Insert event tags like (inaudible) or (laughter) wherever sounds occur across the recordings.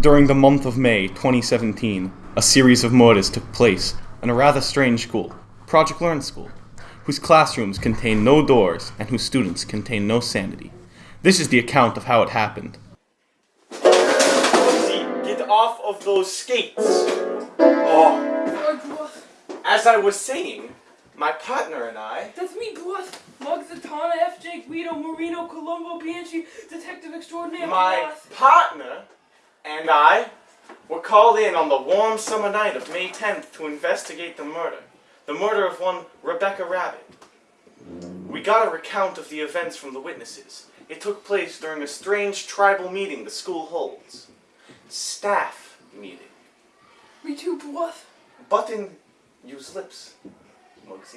During the month of May 2017, a series of murders took place in a rather strange school, Project Learn School, whose classrooms contain no doors and whose students contain no sanity. This is the account of how it happened. Get off of those skates! Oh. As I was saying, my partner and I. That's me, boss. Muggs, Zatanna, FJ, Guido, Marino, Colombo, Bianchi, Detective Extraordinaire, My partner and I were called in on the warm summer night of May 10th to investigate the murder. The murder of one Rebecca Rabbit. We got a recount of the events from the witnesses. It took place during a strange tribal meeting the school holds. Staff meeting. Me too, boss. Button use lips. Boss.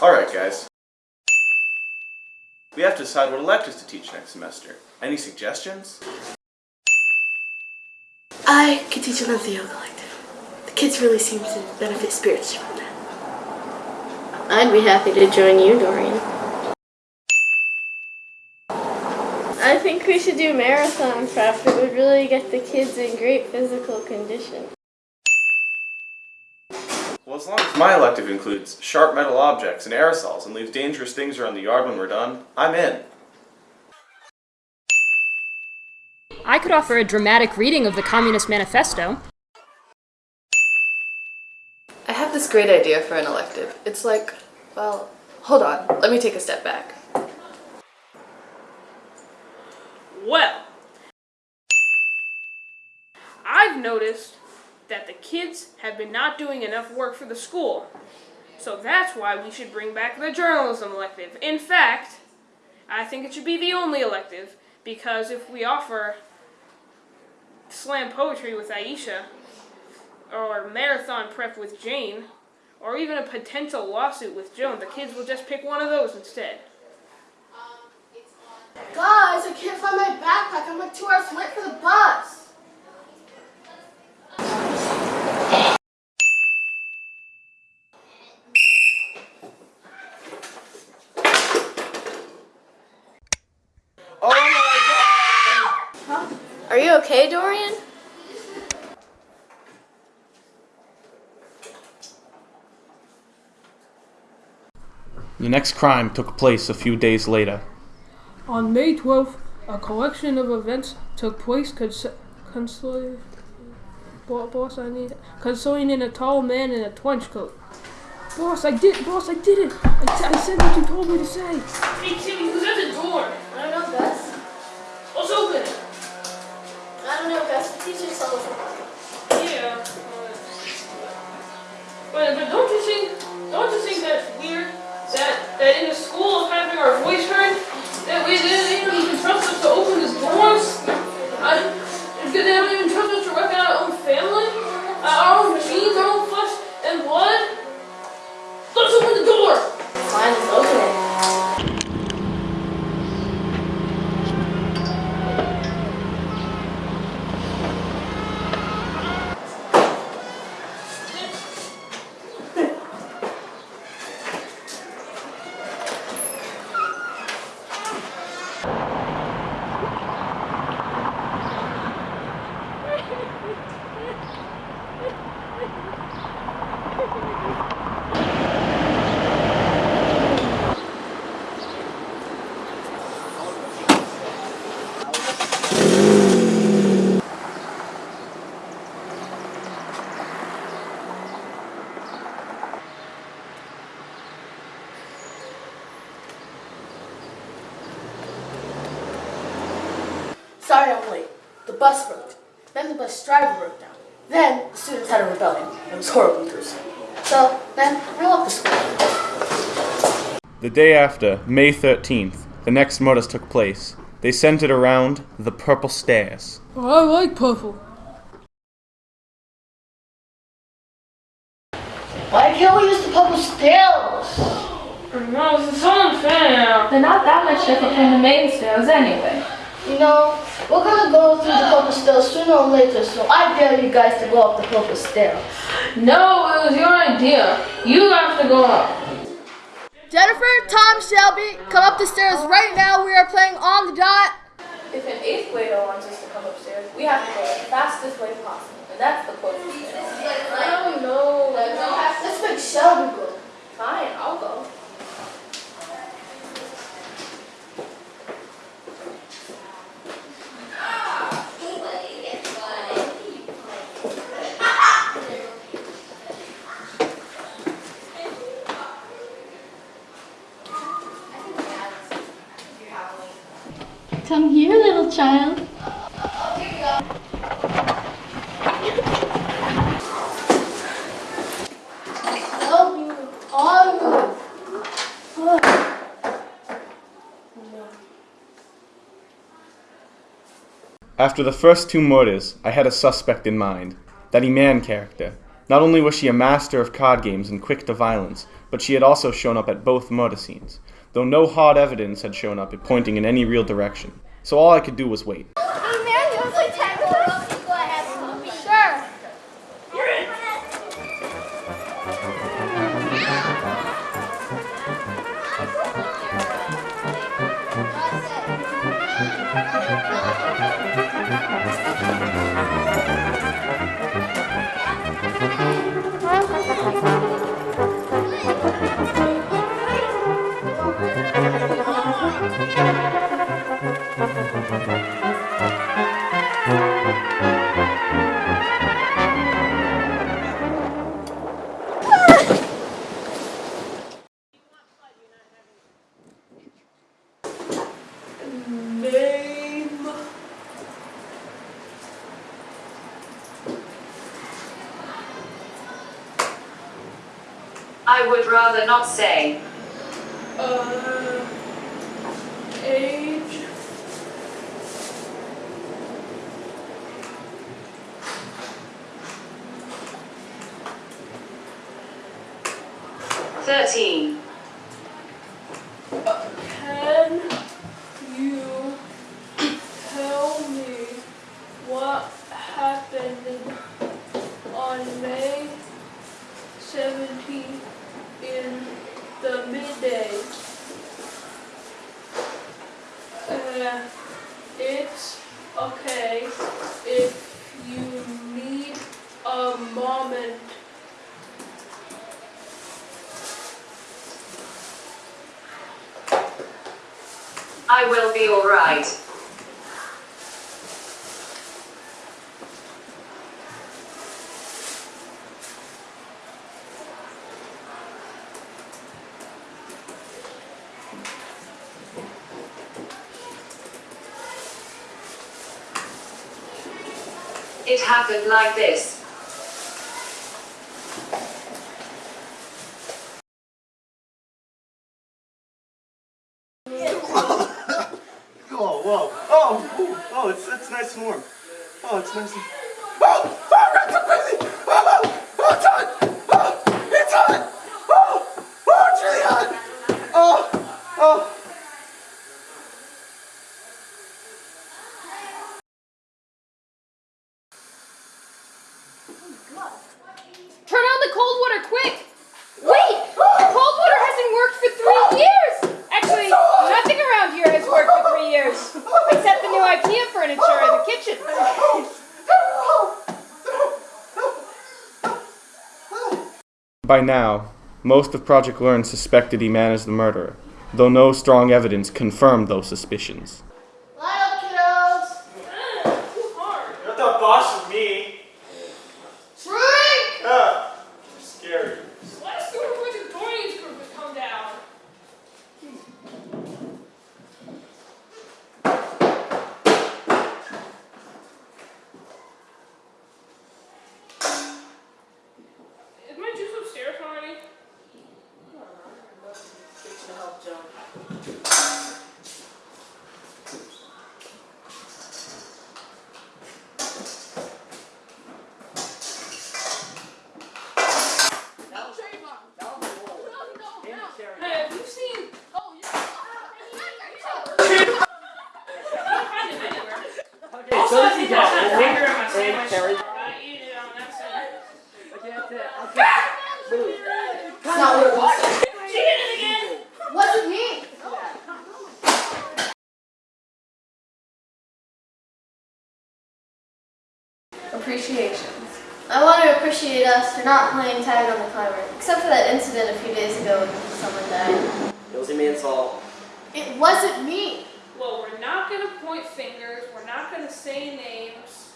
Alright, guys. We have to decide what electives to teach next semester. Any suggestions? I could teach another yoga elective. The kids really seem to benefit spiritually from that. I'd be happy to join you, Dorian. I think we should do marathon prep. It would really get the kids in great physical condition. Well, as long as my elective includes sharp metal objects and aerosols and leaves dangerous things around the yard when we're done, I'm in. I could offer a dramatic reading of the Communist Manifesto. I have this great idea for an elective. It's like, well, hold on. Let me take a step back. Well, I've noticed that the kids have been not doing enough work for the school. So that's why we should bring back the journalism elective. In fact, I think it should be the only elective because if we offer slam poetry with Aisha, or marathon prep with Jane, or even a potential lawsuit with Joan, the kids will just pick one of those instead. Guys, I can't find my backpack. I'm like two hours late for the bus. Oh my god! Are you okay, Dorian? The next crime took place a few days later. On May 12th, a collection of events took place cons- consoling, boss, I need consoling in a tall man in a trench coat. Boss, I did, boss, I did it. I said what you told me to say. Hey, Timmy, who's at the door? Told us. Yeah. Uh, but, but don't you think, don't you think that's weird? That, that in the school of having our voice heard, that we didn't even trust us to open the doors? I, they don't even Sorry I'm late. The bus broke. Then the bus driver broke down. Then the students had a rebellion. It was horribly gruesome. So then I left the school. The day after, May 13th, the next murders took place. They centered around the Purple Stairs. Oh, I like purple. Why can't we use the purple stairs? No, it's is so unfair. They're not that much different from the main stairs anyway. You know, we're gonna go through the purple stairs sooner or later, so I dare you guys to go up the purple stair. No, it was your idea. You have to go up. Jennifer, Tom, Shelby, come up the stairs right now. We are playing on the dot. If an eighth grader wants us to come upstairs, we have to go the fastest way possible, and that's the closest way. I don't know. Let's make Shelby go. Fine, I'll go. Come here, little child. After the first two murders, I had a suspect in mind that Iman character. Not only was she a master of card games and quick to violence, but she had also shown up at both murder scenes, though no hard evidence had shown up pointing in any real direction. So all I could do was wait. Hey man, you I would rather not say. Uh, age. Thirteen. Can you tell me what happened on May 17th in the midday? Uh, it's okay if you need a moment. I will be alright. It happened like this. Oh, whoa. Oh, ooh, oh, it's, it's nice and warm. Oh, it's nice and... Oh, oh, Rex, I'm crazy! Oh, oh, it's hot! Oh, it's hot! Oh, oh, it's really hot! Oh, oh. Turn on the cold water, quick! Wait! The cold water hasn't worked for three years! Actually, nothing around here has worked for three years. Except the new IKEA furniture in the kitchen. By now, most of Project Learn suspected Iman as the murderer, though no strong evidence confirmed those suspicions. Line up, kiddos. Too hard. You're not the boss of me. Drink. Ah, you're scary. Last year, Project Dorian's group has come down. Is my juice upstairs already? Hey, have you seen? Oh, yeah. Find it anywhere. Also, I think I had a finger in my sandwich. I eat it on that side. It's not what it was. She did it again. Appreciate us for not playing tag on the climber, except for that incident a few days ago when someone died. It was a man's fault. It wasn't me. Well, we're not gonna point fingers. We're not gonna say names.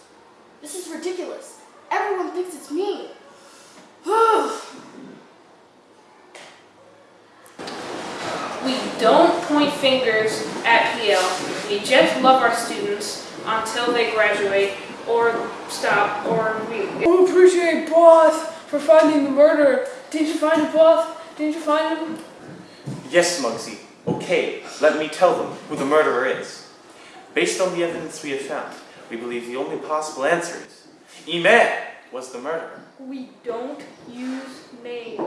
This is ridiculous. Everyone thinks it's me. (sighs) We don't point fingers at PL. We just love our students until they graduate or stop or we. I appreciate boss for finding the murderer. Did you find him, boss? Did you find him? Yes, Muggsy. Okay, let me tell them who the murderer is. Based on the evidence we have found, we believe the only possible answer is Eman was the murderer. We don't use names.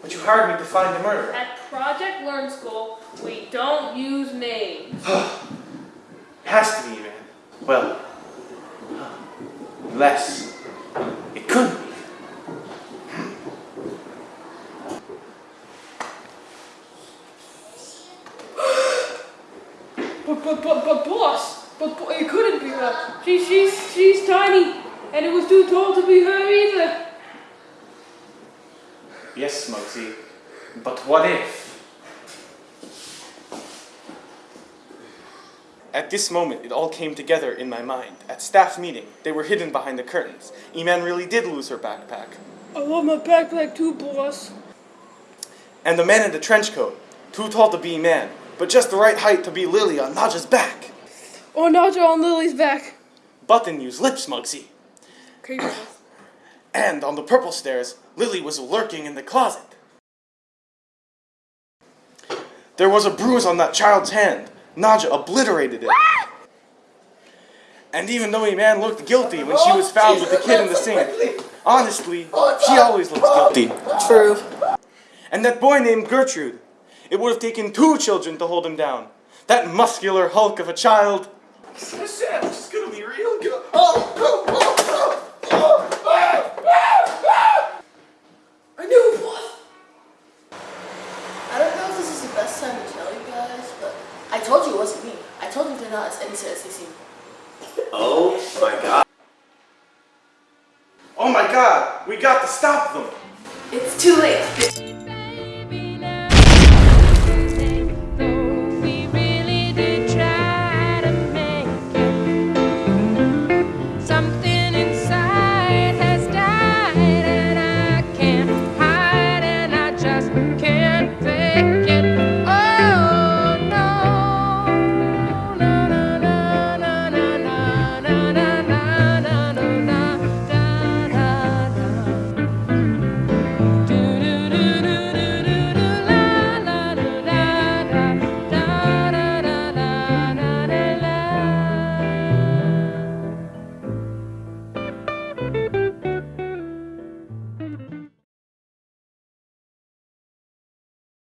But you hired me to find the murderer. At Project Learn School, we don't use names. (sighs) Has to be Eman. Well, unless it couldn't be. (gasps) But but but but boss, but, but it couldn't be her. She she's she's tiny, and it was too tall to be her either. Yes, Muggsy. But what if? At this moment, it all came together in my mind. At staff meeting, they were hidden behind the curtains. Eman really did lose her backpack. I love my backpack too, boss. And the man in the trench coat, too tall to be man, but just the right height to be Lily on Naja's back. Oh, Naja on Lily's back. Button used lips, Muggsy. And on the purple stairs, Lily was lurking in the closet. There was a bruise on that child's hand. Nadja obliterated it. And even though Eman looked guilty when she was found with the kid in the sink, honestly, she always looks guilty. True. And that boy named Gertrude, it would have taken two children to hold him down. That muscular hulk of a child. This is gonna be real good. I knew it, boss. I don't know if this is the best time to tell you guys, but I told you it wasn't me. I told you they're not as innocent as they seem. Oh my god. Oh my god, we got to stop them. It's too late.